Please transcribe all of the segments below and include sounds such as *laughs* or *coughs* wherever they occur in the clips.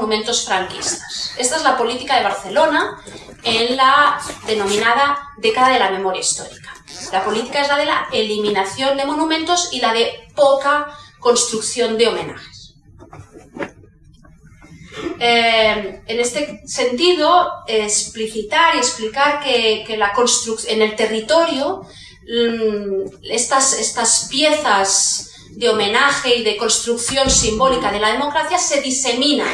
monumentos franquistas. Esta es la política de Barcelona en la denominada década de la memoria histórica. La política es la de la eliminación de monumentos y la de poca construcción de homenajes. Eh, en este sentido, explicitar y explicar que, la en el territorio mm, estas, estas piezas de homenaje y de construcción simbólica de la democracia se diseminan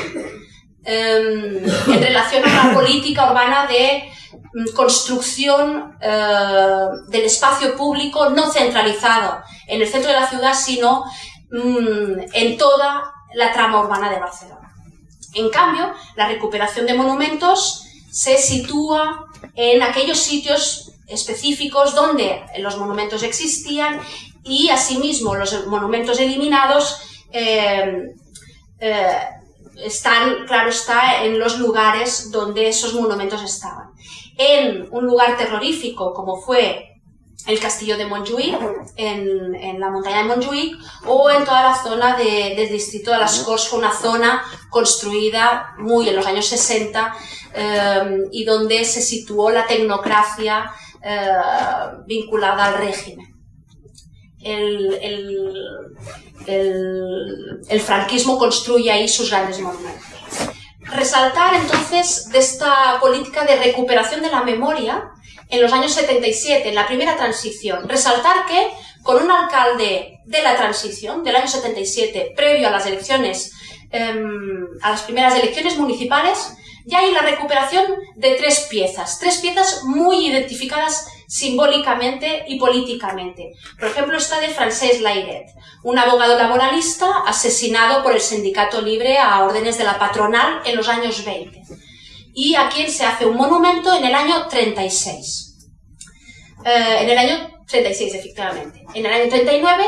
em, en relación a la política urbana de mm, construcción eh, del espacio público no centralizado en el centro de la ciudad, sino mm, en toda la trama urbana de Barcelona. En cambio, la recuperación de monumentos se sitúa en aquellos sitios específicos donde los monumentos existían y asimismo los monumentos eliminados eh, eh, están, claro está, en los lugares donde esos monumentos estaban. En un lugar terrorífico como fue el castillo de Montjuic, en, la montaña de Montjuic, o en toda la zona del distrito de las Corts, una zona construida muy en los años 60 eh, y donde se situó la tecnocracia vinculada al régimen el, franquismo construye ahí sus grandes monumentos. Resaltar entonces de esta política de recuperación de la memoria en los años 77, en la primera transición. Resaltar que con un alcalde de la transición, del año 77, previo a las elecciones, em, a las primeras elecciones municipales, ya hay la recuperación de tres piezas, tres piezas muy identificadas simbólicamente y políticamente. Por ejemplo, está de Francesc Lairet, un abogado laboralista asesinado por el Sindicato Libre a órdenes de la patronal en los años 20 y a quien se hace un monumento en el año 36. Eh, en el año 36, efectivamente. En el año 39,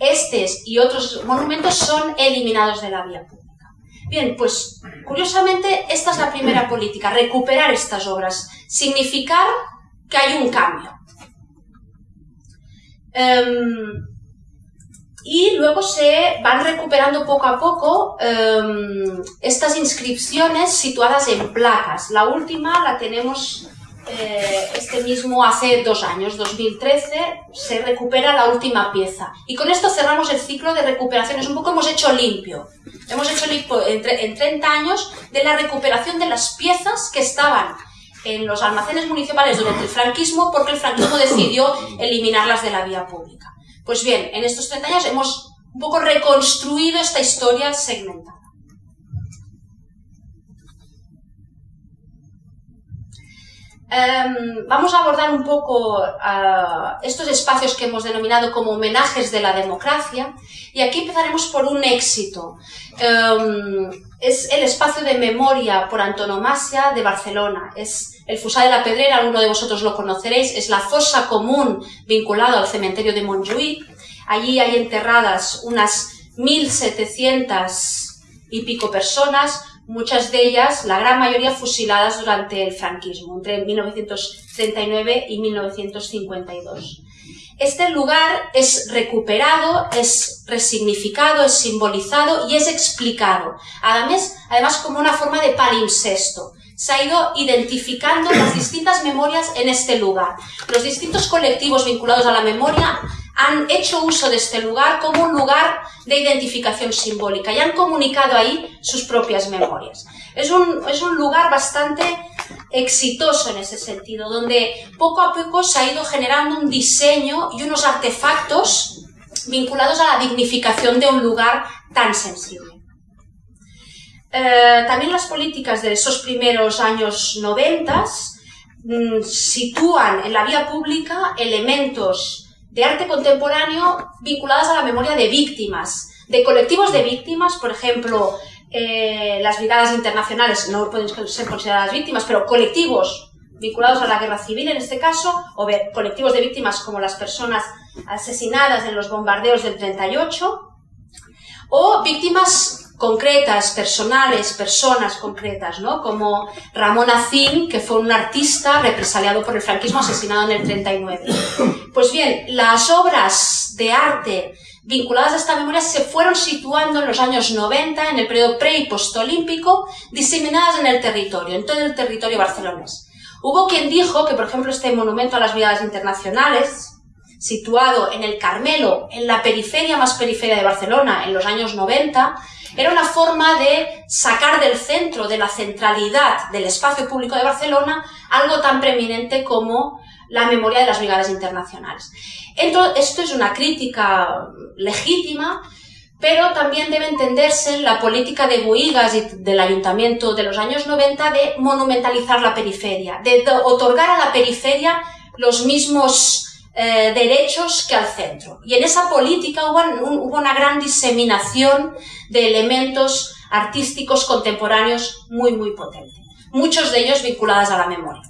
estos y otros monumentos son eliminados de la vía pública. Bien, pues curiosamente esta es la primera política, recuperar estas obras, significar que hay un cambio. Em, y luego se van recuperando poco a poco em, estas inscripciones situadas en placas. La última la tenemos eh, este mismo hace dos años, 2013, se recupera la última pieza. Y con esto cerramos el ciclo de recuperaciones. Un poco hemos hecho limpio. Hemos hecho limpio en 30 años de la recuperación de las piezas que estaban en los almacenes municipales durante el franquismo porque el franquismo *coughs* decidió eliminarlas de la vía pública. Pues bien, en estos 30 años hemos un poco reconstruido esta historia segmentada. Em, vamos a abordar un poco estos espacios que hemos denominado como homenajes de la democracia y aquí empezaremos por un éxito. Em, es el espacio de memoria por antonomasia de Barcelona. Es el Fusá de la Pedrera, alguno de vosotros lo conoceréis, es la fosa común vinculada al cementerio de Montjuïc. Allí hay enterradas unas 1.700 y pico personas, muchas de ellas, la gran mayoría fusiladas durante el franquismo, entre 1939 y 1952. Este lugar es recuperado, es resignificado, es simbolizado y es explicado, además, además como una forma de palimpsesto. Se ha ido identificando las distintas memorias en este lugar. Los distintos colectivos vinculados a la memoria han hecho uso de este lugar como un lugar de identificación simbólica y han comunicado ahí sus propias memorias. Es un, es un lugar bastante exitoso en ese sentido, donde poco a poco se ha ido generando un diseño y unos artefactos vinculados a la dignificación de un lugar tan sensible. Eh, también las políticas de esos primeros años 90 mm, sitúan en la vía pública elementos de arte contemporáneo vinculadas a la memoria de víctimas, de colectivos de víctimas, por ejemplo, eh, las brigadas internacionales no pueden ser consideradas víctimas, pero colectivos vinculados a la guerra civil en este caso, o colectivos de víctimas como las personas asesinadas en los bombardeos del 38, o víctimas concretas, personales, personas concretas, ¿no? Como Ramón Azín, que fue un artista represaliado por el franquismo asesinado en el 39. Pues bien, las obras de arte vinculadas a esta memoria se fueron situando en los años 90, en el periodo pre y postolímpico, diseminadas en el territorio, en todo el territorio barcelonés. Hubo quien dijo que, por ejemplo, este monumento a las Brigadas Internacionales, situado en el Carmelo, en la periferia más periferia de Barcelona, en los años 90, era una forma de sacar del centro, de la centralidad del espacio público de Barcelona, algo tan preeminente como la memoria de las brigadas internacionales. esto es una crítica legítima, pero también debe entenderse la política de Boigas y del ayuntamiento de los años 90 de monumentalizar la periferia, de otorgar a la periferia los mismos eh, derechos que al centro. Y en esa política hubo, una gran diseminación de elementos artísticos contemporáneos muy, muy potente, muchos de ellos vinculados a la memoria.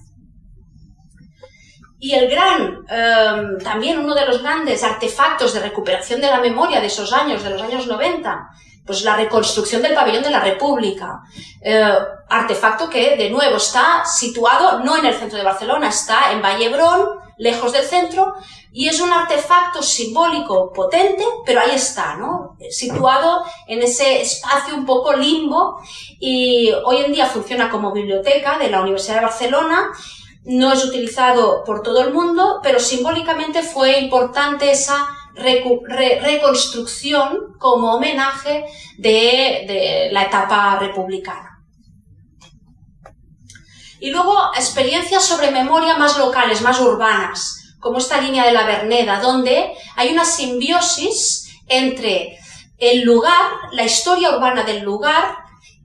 Y el gran, em, también uno de los grandes artefactos de recuperación de la memoria de esos años, de los años 90, pues la reconstrucción del pabellón de la República. Eh, artefacto que, de nuevo, está situado no en el centro de Barcelona, está en Vallebrón, lejos del centro, y es un artefacto simbólico potente, pero ahí está, ¿no? Situado en ese espacio un poco limbo, y hoy en día funciona como biblioteca de la Universidad de Barcelona, no es utilizado por todo el mundo, pero simbólicamente fue importante esa reconstrucción como homenaje de, la etapa republicana. Y luego experiencias sobre memoria más locales, más urbanas, como esta línea de la Verneda, donde hay una simbiosis entre el lugar, la historia urbana del lugar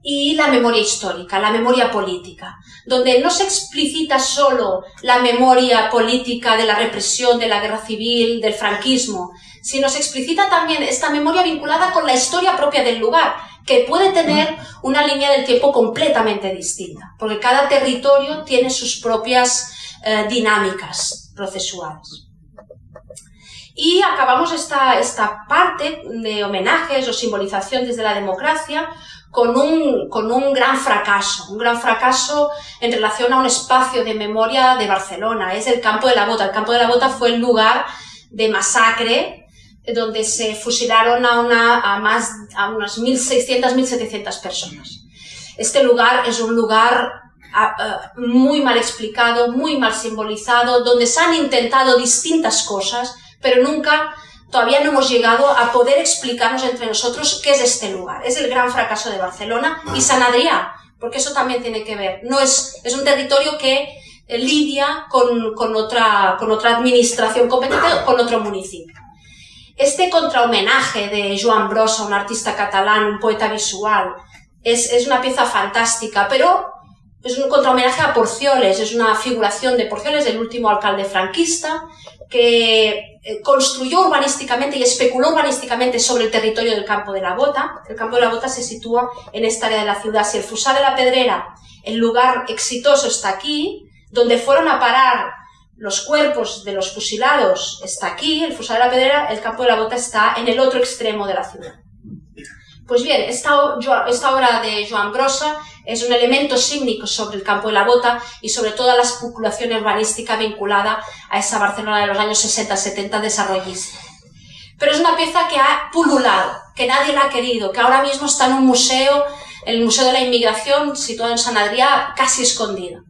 y la memoria histórica, la memoria política, donde no se explicita solo la memoria política de la represión, de la guerra civil, del franquismo, sino se explicita también esta memoria vinculada con la historia propia del lugar, que puede tener una línea del tiempo completamente distinta, porque cada territorio tiene sus propias eh, dinámicas procesuales. Y acabamos esta, esta parte de homenajes o simbolización desde la democracia con un, con un gran fracaso, un gran fracaso en relación a un espacio de memoria de Barcelona, es el Campo de la Bota. El Campo de la Bota fue el lugar de masacre donde se fusilaron a, una, a, más, a unas 1.600, 1.700 personas. Este lugar es un lugar muy mal explicado, muy mal simbolizado, donde se han intentado distintas cosas, pero nunca todavía no hemos llegado a poder explicarnos entre nosotros qué es este lugar. Es el gran fracaso de Barcelona y San Adrià, porque eso también tiene que ver. No es, es un territorio que eh, lidia con, con, otra, con otra administración competente, con otro municipio. Este contrahomenaje de Joan Brossa, un artista catalán, un poeta visual, es, es una pieza fantástica, pero es un contrahomenaje a Porcioles, es una figuración de Porcioles, el último alcalde franquista, que eh, construyó urbanísticamente y especuló urbanísticamente sobre el territorio del Campo de la Bota. El Campo de la Bota se sitúa en esta área de la ciudad. Si el Fusá de la Pedrera, el lugar exitoso, está aquí, donde fueron a parar los cuerpos de los fusilados, está aquí, el Fusá de la Pedrera, el Campo de la Bota está en el otro extremo de la ciudad. Pues bien, esta, obra de Joan Brossa es un elemento sígnico sobre el campo de la bota y sobre toda la especulación urbanística vinculada a esa Barcelona de los años 60-70 desarrollista. Pero es una pieza que ha pululado, que nadie la ha querido, que ahora mismo está en un museo, el Museo de la Inmigración, situado en San Adrià, casi escondido.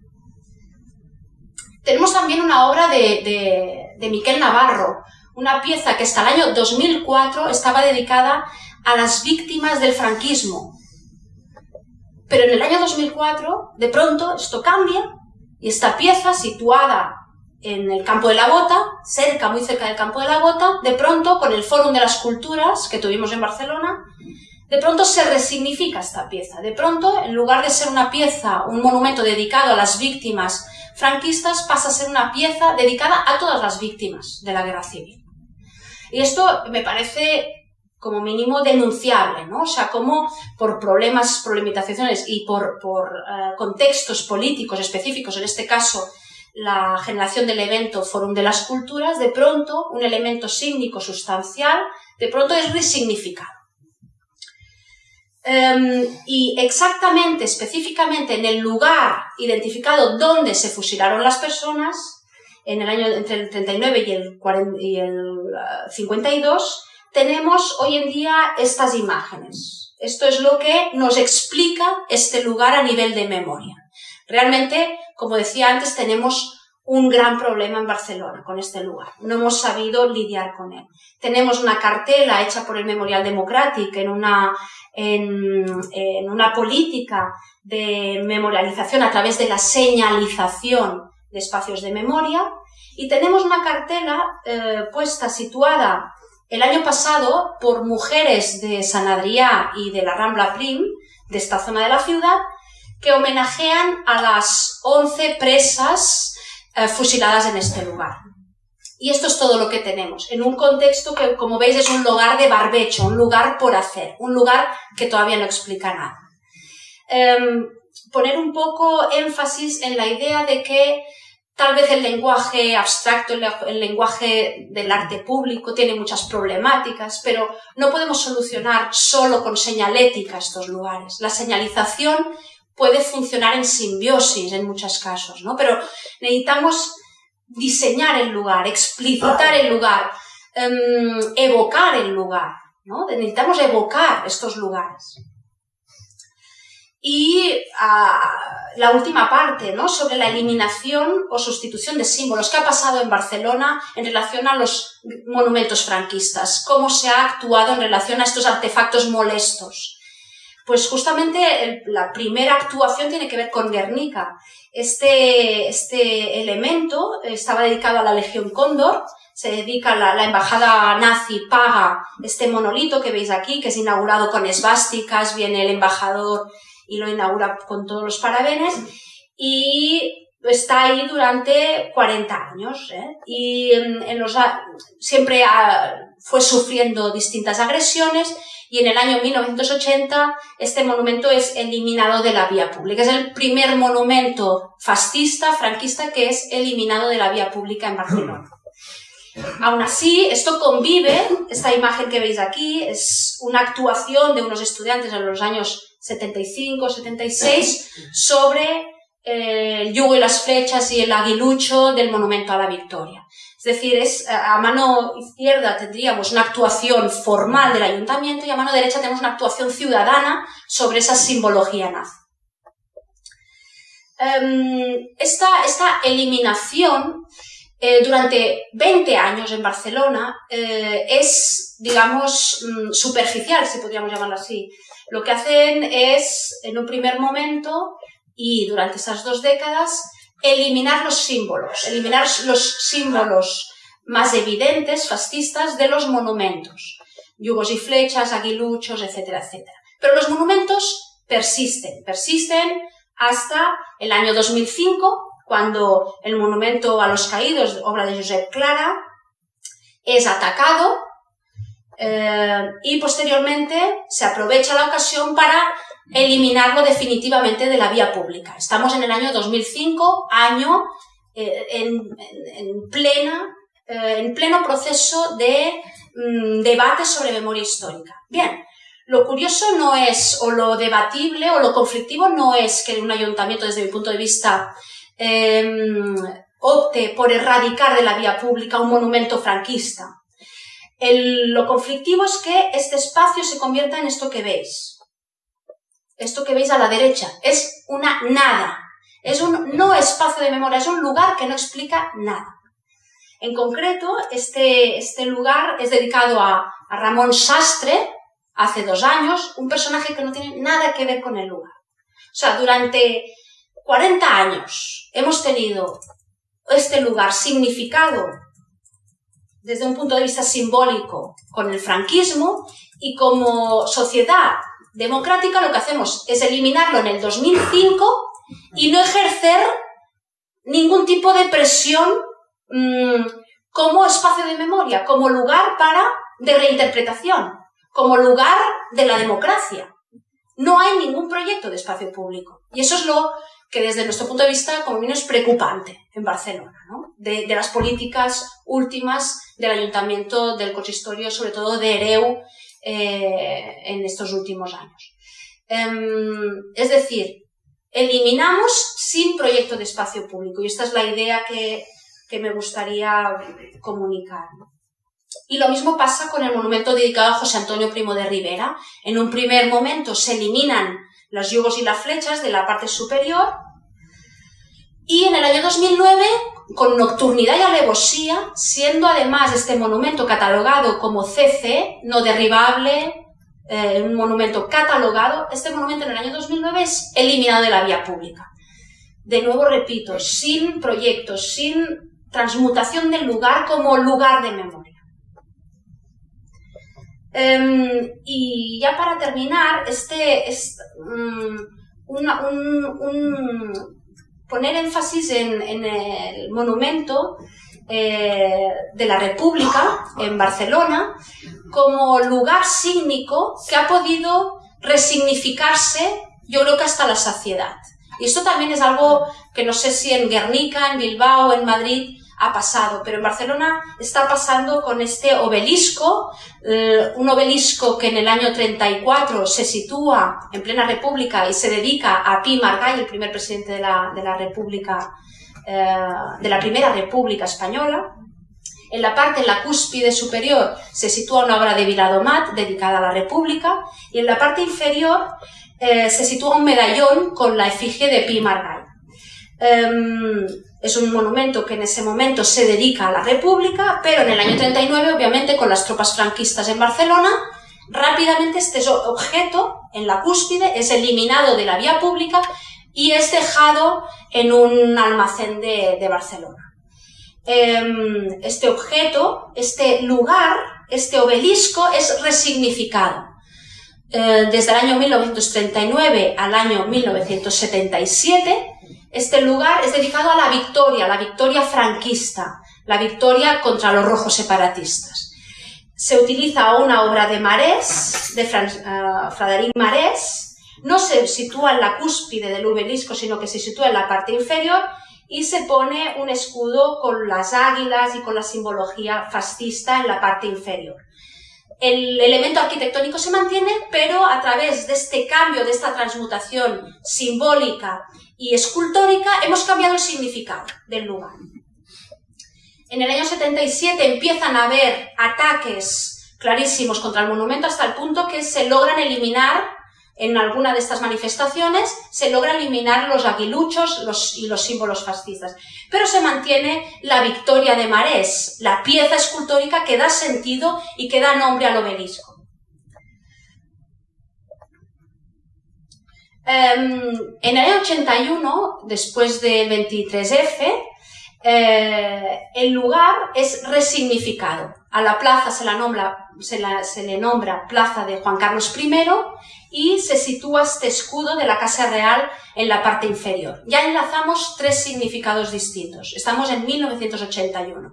Tenemos también una obra de, de, Miquel Navarro, una pieza que hasta el año 2004 estaba dedicada a las víctimas del franquismo. Pero en el año 2004, de pronto, esto cambia y esta pieza situada en el campo de la Bota, cerca, muy cerca del campo de la Bota, de pronto, con el Fórum de las Culturas que tuvimos en Barcelona, de pronto se resignifica esta pieza. De pronto, en lugar de ser una pieza, un monumento dedicado a las víctimas franquistas, pasa a ser una pieza dedicada a todas las víctimas de la guerra civil. Y esto me parece como mínimo denunciable, ¿no? O sea, como por problemas, problematizaciones y por, eh, contextos políticos específicos, en este caso la generación del evento Fórum de las Culturas, de pronto un elemento sígnico sustancial, de pronto es resignificado. Em, y exactamente, específicamente en el lugar identificado donde se fusilaron las personas, en el año entre el 39 y el, y el 52, ah, tenemos hoy en día estas imágenes. Esto es lo que nos explica este lugar a nivel de memoria. Realmente, como decía antes, tenemos un gran problema en Barcelona con este lugar. No hemos sabido lidiar con él. Tenemos una cartela hecha por el Memorial Democratic en una, en, una política de memorialización a través de la señalización de espacios de memoria y tenemos una cartela eh, puesta, situada el año pasado por mujeres de San Adrià y de la Rambla Prim, de esta zona de la ciudad, que homenajean a las 11 presas eh, fusiladas en este lugar. Y esto es todo lo que tenemos, en un contexto que, como veis, es un lugar de barbecho, un lugar por hacer, un lugar que todavía no explica nada. Em, poner un poco énfasis en la idea de que tal vez el lenguaje abstracto, el lenguaje del arte público tiene muchas problemáticas, pero no podemos solucionar solo con señalética estos lugares. La señalización puede funcionar en simbiosis en muchos casos, ¿no? Pero necesitamos diseñar el lugar, explicitar el lugar, em, evocar el lugar, ¿no? Necesitamos evocar estos lugares. Y ah, la última parte, ¿no? Sobre la eliminación o sustitución de símbolos. ¿Qué ha pasado en Barcelona en relación a los monumentos franquistas? ¿Cómo se ha actuado en relación a estos artefactos molestos? Pues justamente la primera actuación tiene que ver con Guernica. Este, este elemento estaba dedicado a la Legión Cóndor, se dedica, la, la embajada nazi paga este monolito que veis aquí, que es inaugurado con esvásticas, viene el embajador y lo inaugura con todos los parabenes, y está ahí durante 40 años, ¿eh? y en, los, siempre fue sufriendo distintas agresiones, y en el año 1980 este monumento es eliminado de la vía pública. Es el primer monumento fascista, franquista, que es eliminado de la vía pública en Barcelona. *laughs* Aún así, esto convive, esta imagen que veis aquí es una actuación de unos estudiantes en los años 75, 76 sobre eh, el yugo y las flechas y el aguilucho del monumento a la victoria. Es decir, es, a mano izquierda tendríamos una actuación formal del ayuntamiento y a mano derecha tenemos una actuación ciudadana sobre esa simbología nazi. Em, esta, eliminación eh, durante 20 años en Barcelona eh, es, digamos, mm, superficial, si podríamos llamarlo así. Lo que hacen es, en un primer momento y durante esas dos décadas, eliminar los símbolos, eliminar los símbolos más evidentes, fascistas, de los monumentos. Yugos y flechas, aguiluchos, etcétera, etcétera. Pero los monumentos persisten, persisten hasta el año 2005, cuando el monumento a los caídos, obra de Josep Clara, es atacado eh, y posteriormente se aprovecha la ocasión para eliminarlo definitivamente de la vía pública. Estamos en el año 2005, año eh, en, plena, eh, en pleno proceso de mm, debate sobre memoria histórica. Bien, lo curioso no es, o lo debatible, o lo conflictivo no es que un ayuntamiento, desde mi punto de vista, em, opte por erradicar de la vía pública un monumento franquista. Lo conflictivo es que este espacio se convierta en esto que veis, esto que veis a la derecha, es una nada. Es un no espacio de memoria, es un lugar que no explica nada. En concreto, este, este lugar es dedicado a, Ramón Sastre, hace dos años, un personaje que no tiene nada que ver con el lugar. O sea, durante 40 años hemos tenido este lugar significado desde un punto de vista simbólico con el franquismo y como sociedad democrática lo que hacemos es eliminarlo en el 2005 y no ejercer ningún tipo de presión mm, como espacio de memoria, como lugar para de reinterpretación, como lugar de la democracia. No hay ningún proyecto de espacio público. Y eso es lo que desde nuestro punto de vista, como vino, es preocupante en Barcelona, de, las políticas últimas del ayuntamiento del consistorio, sobre todo de Ereu, eh, en estos últimos años. Em, es decir, eliminamos sin proyecto de espacio público y esta es la idea que, que me gustaría comunicar. Y lo mismo pasa con el monumento dedicado a José Antonio Primo de Rivera. En un primer momento se eliminan los yugos y las flechas de la parte superior y en el año 2009, con nocturnidad y alevosía, siendo además este monumento catalogado como CC, no derribable, eh, un monumento catalogado, este monumento en el año 2009 es eliminado de la vía pública. De nuevo repito, sin proyectos, sin transmutación del lugar como lugar de memoria. Em, y ya para terminar, este, es mm, un, poner énfasis en, el monumento eh, de la República en Barcelona como lugar sígnico que ha podido resignificarse, yo creo que hasta la saciedad. Y esto también es algo que no sé si en Guernica, en Bilbao, en Madrid ha pasado, pero en Barcelona está pasando con este obelisco, eh, un obelisco que en el año 34 se sitúa en plena república y se dedica a Pi Margall, el primer presidente de la, de la república, eh, de la primera república española. En la parte, en la cúspide superior, se sitúa una obra de Viladomat dedicada a la república y en la parte inferior eh, se sitúa un medallón con la efigie de Pi Margall. Es un monumento que en ese momento se dedica a la República, pero en el año 39, obviamente, con las tropas franquistas en Barcelona, rápidamente este objeto en la cúspide es eliminado de la vía pública y es dejado en un almacén de, Barcelona. Em, este objeto, este lugar, este obelisco es resignificado. Eh, desde el año 1939 al año 1977, este lugar es dedicado a la victoria, la victoria franquista, la victoria contra los rojos separatistas. Se utiliza una obra de Marés, de uh, Frederic Marés, no se sitúa en la cúspide del obelisco, sino que se sitúa en la parte inferior y se pone un escudo con las águilas y con la simbología fascista en la parte inferior el elemento arquitectónico se mantiene, pero a través de este cambio, de esta transmutación simbólica y escultórica, hemos cambiado el significado del lugar. En el año 77 empiezan a haber ataques clarísimos contra el monumento hasta el punto que se logran eliminar en alguna de estas manifestaciones se logra eliminar los aguiluchos y los símbolos fascistas. Pero se mantiene la victoria de Marés, la pieza escultórica que da sentido y que da nombre al obelisco. Em, en el año 81, después del 23F, eh, el lugar es resignificado. A la plaza se, le nombra Plaza de Juan Carlos I y se sitúa este escudo de la Casa Real en la parte inferior. Ya enlazamos tres significados distintos. Estamos en 1981.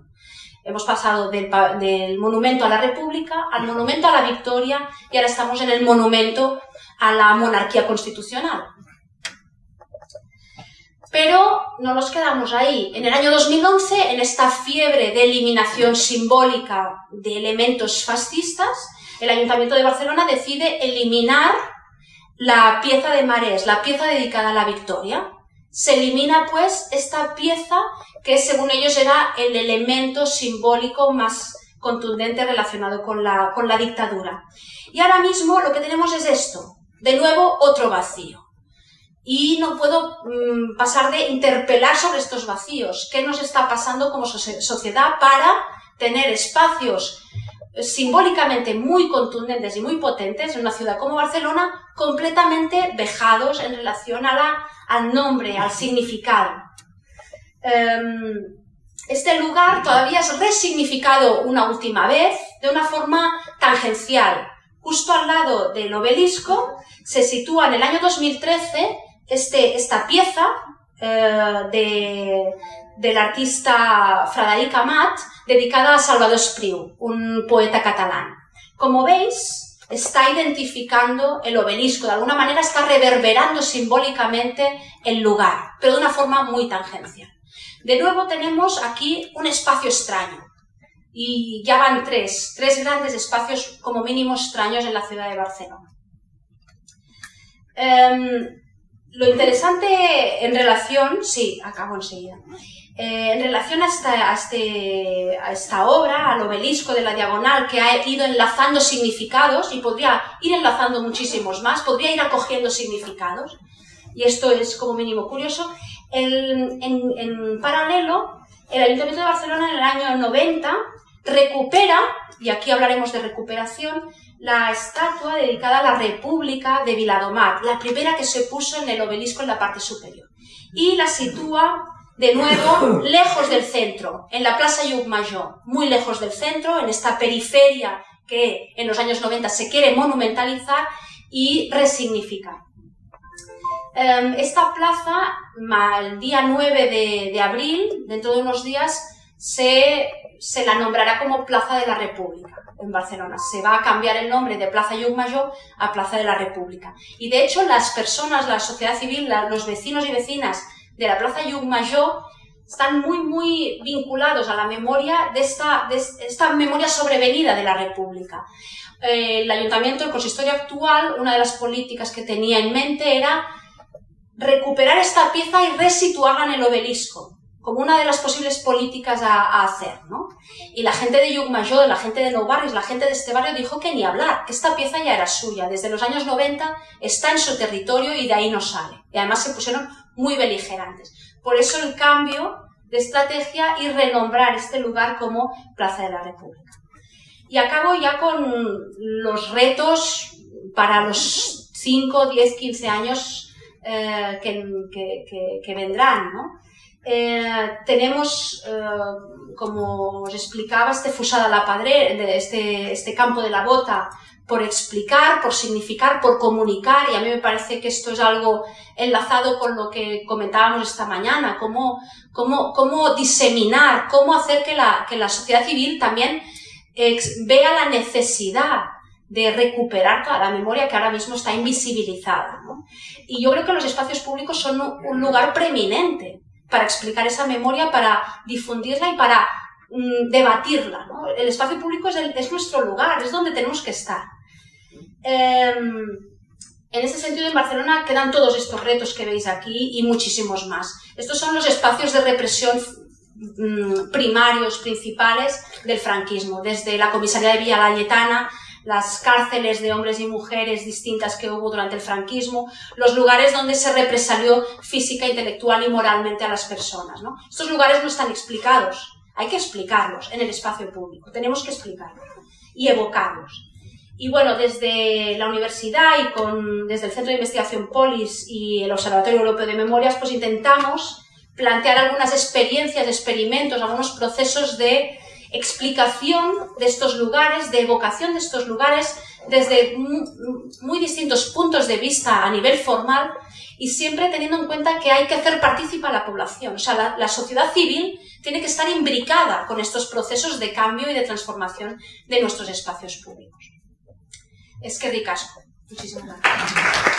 Hemos pasado del, del, monumento a la República al monumento a la Victoria y ahora estamos en el monumento a la monarquía constitucional. Pero no nos quedamos ahí. En el año 2011, en esta fiebre de eliminación simbólica de elementos fascistas, el Ayuntamiento de Barcelona decide eliminar la pieza de Marés, la pieza dedicada a la victoria. Se elimina pues esta pieza que según ellos era el elemento simbólico más contundente relacionado con la, con la dictadura. Y ahora mismo lo que tenemos es esto, de nuevo otro vacío y no puedo mm, pasar de interpelar sobre estos vacíos. ¿Qué nos está pasando como sociedad para tener espacios eh, simbólicamente muy contundentes y muy potentes en una ciudad como Barcelona completamente vejados en relación a la, al nombre, al significado? Em, este lugar todavía es resignificado una última vez de una forma tangencial. Justo al lado del obelisco se sitúa en el año 2013 este, esta pieza eh, del artista Frederic Amat dedicada a Salvador Espriu, un poeta catalán. Como veis, está identificando el obelisco, de alguna manera está reverberando simbólicamente el lugar, pero de una forma muy tangencial. De nuevo tenemos aquí un espacio extraño, y ya van tres, tres grandes espacios como mínimo extraños en la ciudad de Barcelona. Em, lo interesante en relación, sí, acabo enseguida. Eh, en relación a esta, este, a esta obra, al obelisco de la diagonal, que ha ido enlazando significados y podría ir enlazando muchísimos más, podría ir acogiendo significados, y esto es como mínimo curioso, en, paralelo, el Ayuntamiento de Barcelona en el año 90 recupera, y aquí hablaremos de recuperación, la estatua dedicada a la República de Viladomar, la primera que se puso en el obelisco en la parte superior. Y la sitúa de nuevo *coughs* lejos del centro, en la Plaza Mayor, muy lejos del centro, en esta periferia que en los años 90 se quiere monumentalizar y resignificar. Em, esta plaza, el día 9 de, abril, dentro de unos días, se, se, la nombrará como Plaza de la República en Barcelona. Se va a cambiar el nombre de Plaza Mayor a Plaza de la República. Y de hecho, las personas, la sociedad civil, los vecinos y vecinas de la Plaza Mayor están muy, muy vinculados a la memoria de esta, de esta memoria sobrevenida de la República. Eh, el ayuntamiento, el consistorio actual, una de las políticas que tenía en mente era recuperar esta pieza y resituarla en el obelisco, como una de las posibles políticas a, hacer. ¿no? Y la gente de Mayor, la gente de Nou Barris, la gente de este barrio dijo que ni hablar, que esta pieza ya era suya. Desde los años 90 está en su territorio y de ahí no sale. Y además se pusieron muy beligerantes. Por eso el cambio de estrategia y renombrar este lugar como Plaza de la República. Y acabo ya con los retos para los 5, 10, 15 años eh, que, vendrán. ¿no? Eh, tenemos, eh, como os explicaba, este Fusada la Padre, este, este campo de la bota, por explicar, por significar, por comunicar, y a mí me parece que esto es algo enlazado con lo que comentábamos esta mañana, cómo, cómo, cómo diseminar, cómo hacer que la, que la sociedad civil también vea la necesidad de recuperar toda la memoria que ahora mismo está invisibilizada. Y yo creo que los espacios públicos son un lugar preeminente para explicar esa memoria, para difundirla y para mm, debatirla. El espacio público es, nuestro lugar, es donde tenemos que estar. Em, en ese sentido, en Barcelona quedan todos estos retos que veis aquí y muchísimos más. Estos son los espacios de represión mm, primarios, principales del franquismo, desde la comisaría de Villa Layetana las cárceles de hombres y mujeres distintas que hubo durante el franquismo, los lugares donde se represalió física, intelectual y moralmente a las personas. Estos lugares no están explicados, hay que explicarlos en el espacio público, tenemos que explicarlos y evocarlos. Y bueno, desde la universidad y con, desde el Centro de Investigación Polis y el Observatorio Europeo de Memorias, pues intentamos plantear algunas experiencias, experimentos, algunos procesos de explicación de estos lugares, de evocación de estos lugares desde muy, distintos puntos de vista a nivel formal y siempre teniendo en cuenta que hay que hacer partícipa a la población. O sea, la, sociedad civil tiene que estar imbricada con estos procesos de cambio y de transformación de nuestros espacios públicos. Es que ricasco. Muchísimas gracias.